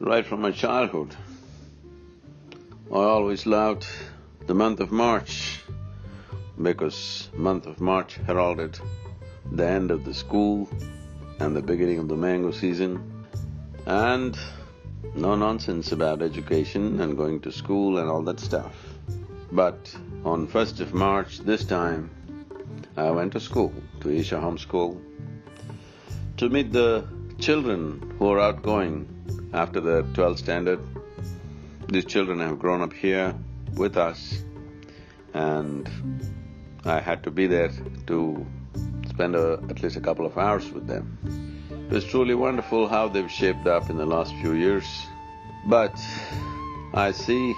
right from my childhood. I always loved the month of March because month of March heralded the end of the school and the beginning of the mango season and no nonsense about education and going to school and all that stuff. But on first of March this time, I went to school, to Isha Home School, to meet the children who are outgoing after the twelfth standard. These children have grown up here with us and I had to be there to spend a, at least a couple of hours with them. It was truly wonderful how they've shaped up in the last few years. But I see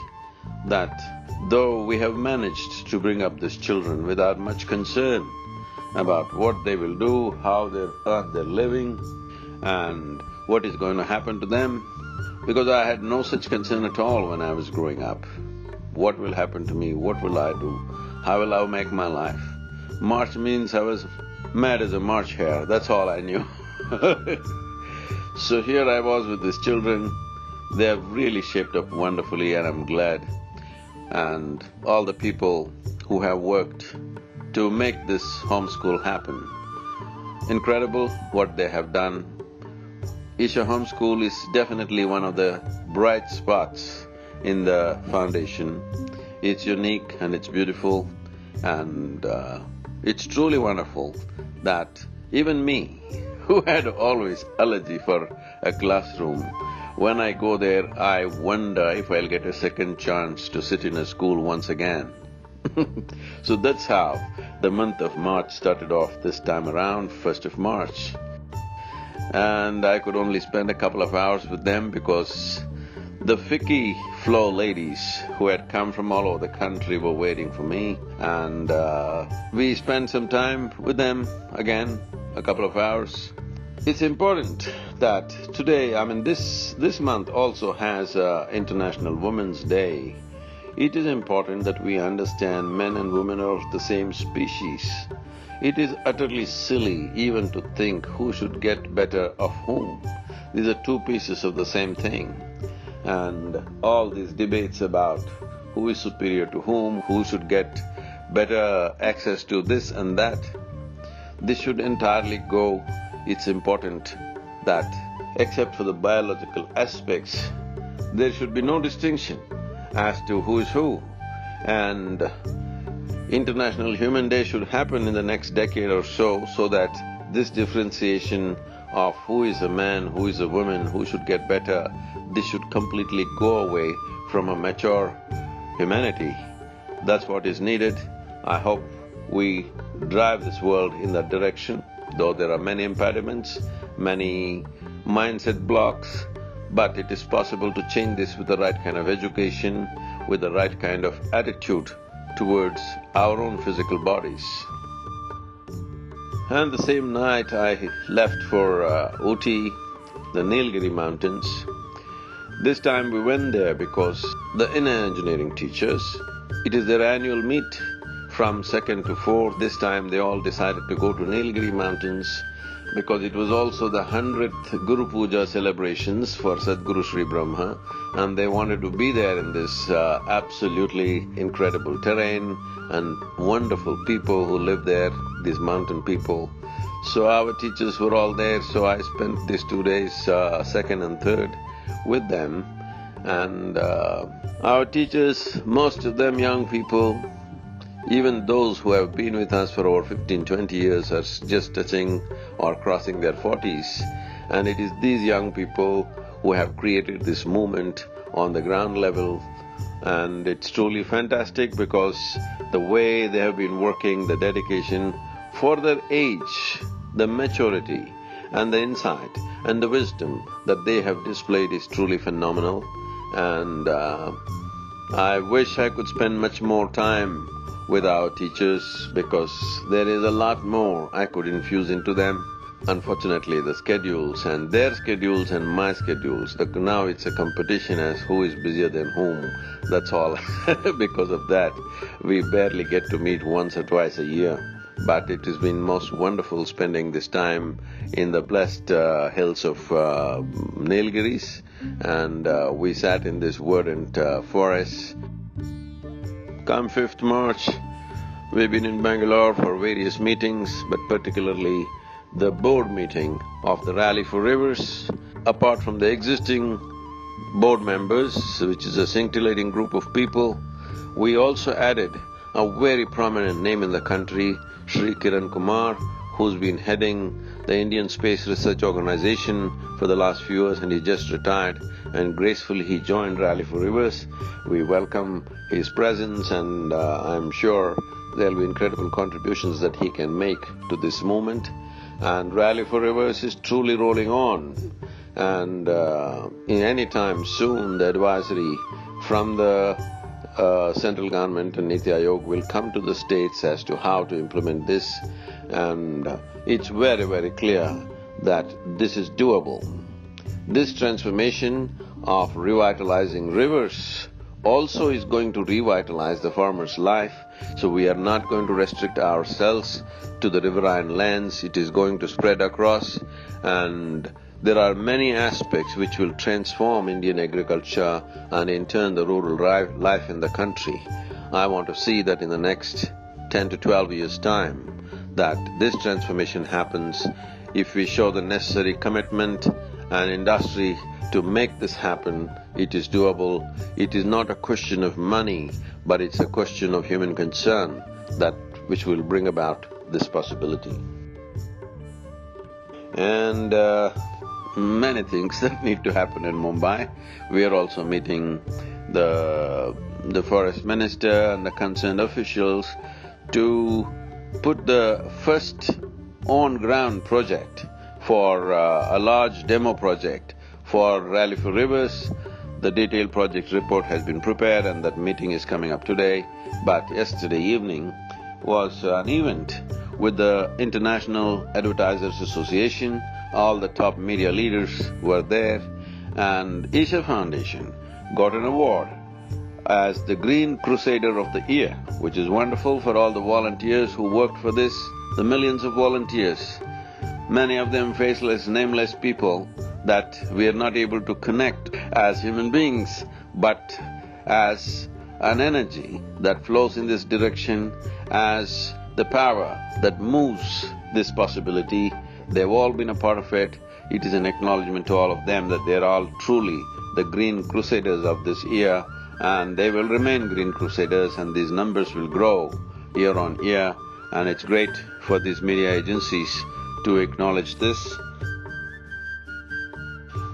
that though we have managed to bring up these children without much concern about what they will do, how they earn their living and what is going to happen to them, because I had no such concern at all when I was growing up. What will happen to me? What will I do? How will I make my life? March means I was mad as a March hare, that's all I knew So here I was with these children, they have really shaped up wonderfully and I'm glad. And all the people who have worked to make this homeschool happen. Incredible what they have done. Isha Homeschool is definitely one of the bright spots in the foundation. It's unique and it's beautiful and uh, it's truly wonderful that even me, who had always allergy for a classroom, when I go there, I wonder if I'll get a second chance to sit in a school once again. so that's how the month of March started off this time around, first of March. And I could only spend a couple of hours with them because the FICCI FLO ladies who had come from all over the country were waiting for me and uh, we spent some time with them again, a couple of hours. It's important that today, I mean this… this month also has uh, International Women's Day. It is important that we understand men and women are of the same species. It is utterly silly even to think who should get better of whom. These are two pieces of the same thing and all these debates about who is superior to whom, who should get better access to this and that, this should entirely go. It's important that except for the biological aspects, there should be no distinction as to who is who. And International Human Day should happen in the next decade or so, so that this differentiation of who is a man, who is a woman, who should get better, this should completely go away from a mature humanity. That's what is needed. I hope we drive this world in that direction, though there are many impediments, many mindset blocks, but it is possible to change this with the right kind of education, with the right kind of attitude towards our own physical bodies. And the same night I left for uh, Ooty, the Nilgiri mountains. This time we went there because the inner engineering teachers, it is their annual meet from second to fourth. This time they all decided to go to Nilgiri mountains because it was also the hundredth Guru Puja celebrations for Sadguru Sri Brahma and they wanted to be there in this uh, absolutely incredible terrain and wonderful people who live there, these mountain people. So our teachers were all there, so I spent these two days, uh, second and third, with them. And uh, our teachers, most of them young people, even those who have been with us for over fifteen, twenty years are just touching or crossing their forties. And it is these young people who have created this movement on the ground level and it's truly fantastic because the way they have been working, the dedication for their age, the maturity and the insight and the wisdom that they have displayed is truly phenomenal and uh, I wish I could spend much more time with our teachers because there is a lot more I could infuse into them. Unfortunately, the schedules and their schedules and my schedules, the, now it's a competition as who is busier than whom, that's all. because of that, we barely get to meet once or twice a year. but it has been most wonderful spending this time in the blessed uh, hills of uh, Nilgiris and uh, we sat in this verdant uh, forest. Come 5th March, we've been in Bangalore for various meetings, but particularly the board meeting of the Rally for Rivers. Apart from the existing board members, which is a scintillating group of people, we also added a very prominent name in the country, Sri Kiran Kumar, who's been heading the Indian Space Research Organization for the last few years and he just retired and gracefully he joined Rally for Rivers. We welcome his presence and uh, I'm sure there'll be incredible contributions that he can make to this movement. And Rally for Rivers is truly rolling on and uh, in any time soon the advisory from the uh, central government and Niti Aayog will come to the states as to how to implement this and it's very, very clear that this is doable. This transformation of revitalizing rivers also is going to revitalize the farmer's life, so we are not going to restrict ourselves to the riverine lands, it is going to spread across and there are many aspects which will transform Indian agriculture and in turn the rural life in the country. I want to see that in the next 10 to 12 years' time that this transformation happens if we show the necessary commitment and industry to make this happen. It is doable. It is not a question of money, but it's a question of human concern that which will bring about this possibility. And uh, many things that need to happen in Mumbai. We are also meeting the, the forest minister and the concerned officials to put the first on-ground project for uh, a large demo project for Rally for Rivers. The detailed project report has been prepared and that meeting is coming up today. But yesterday evening was an event with the International Advertisers Association, all the top media leaders were there and Isha Foundation got an award as the Green Crusader of the Year, which is wonderful for all the volunteers who worked for this, the millions of volunteers, many of them faceless, nameless people that we are not able to connect as human beings, but as an energy that flows in this direction, as the power that moves this possibility. They've all been a part of it. It is an acknowledgement to all of them that they're all truly the green crusaders of this year and they will remain Green Crusaders and these numbers will grow year on year and it's great for these media agencies to acknowledge this.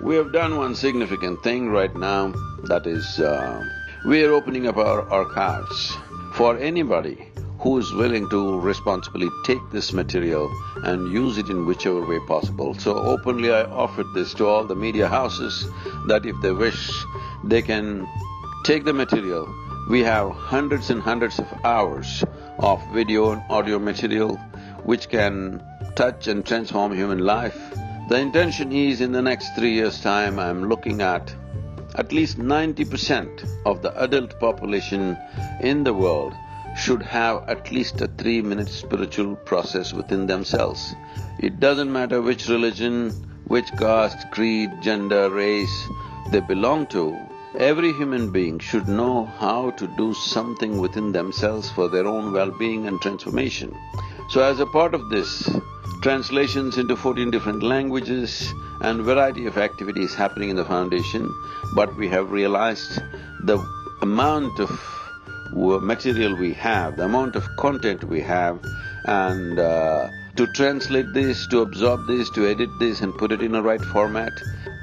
We have done one significant thing right now, that is, uh, we are opening up our archives for anybody who is willing to responsibly take this material and use it in whichever way possible. So openly I offered this to all the media houses that if they wish, they can Take the material, we have hundreds and hundreds of hours of video and audio material which can touch and transform human life. The intention is in the next three years' time, I'm looking at at least ninety percent of the adult population in the world should have at least a three-minute spiritual process within themselves. It doesn't matter which religion, which caste, creed, gender, race they belong to, Every human being should know how to do something within themselves for their own well-being and transformation. So as a part of this, translations into fourteen different languages and variety of activities happening in the foundation, but we have realized the amount of material we have, the amount of content we have and uh, to translate this, to absorb this, to edit this and put it in a right format,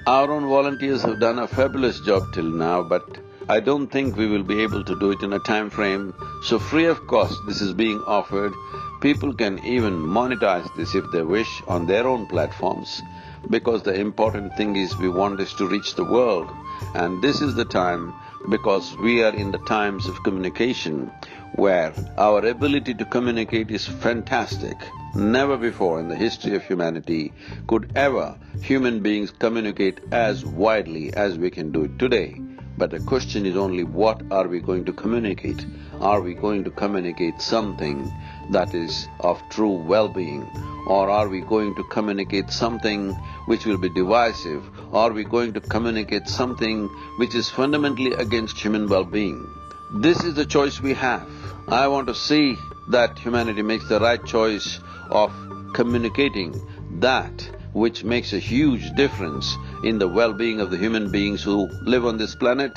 our own volunteers have done a fabulous job till now, but I don't think we will be able to do it in a time frame. So free of cost this is being offered. People can even monetize this if they wish on their own platforms because the important thing is we want this to reach the world and this is the time because we are in the times of communication where our ability to communicate is fantastic. Never before in the history of humanity could ever human beings communicate as widely as we can do it today. But the question is only what are we going to communicate? Are we going to communicate something that is of true well-being? Or are we going to communicate something which will be divisive? Are we going to communicate something which is fundamentally against human well-being? This is the choice we have. I want to see that humanity makes the right choice of communicating that which makes a huge difference in the well-being of the human beings who live on this planet.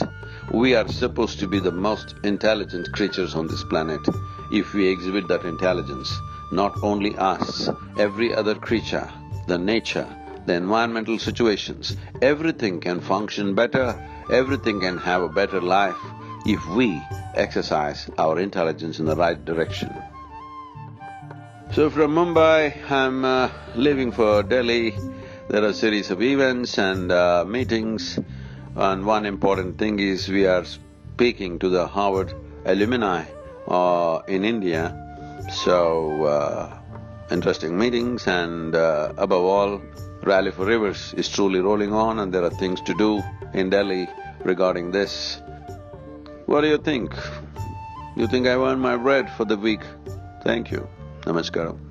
We are supposed to be the most intelligent creatures on this planet if we exhibit that intelligence. Not only us, every other creature, the nature, the environmental situations, everything can function better, everything can have a better life if we exercise our intelligence in the right direction. So from Mumbai, I'm uh, leaving for Delhi. There are a series of events and uh, meetings and one important thing is we are speaking to the Harvard alumni uh, in India. So, uh, interesting meetings and uh, above all, Rally for Rivers is truly rolling on and there are things to do in Delhi regarding this. What do you think? You think I've earned my bread for the week? Thank you. Namaskaram.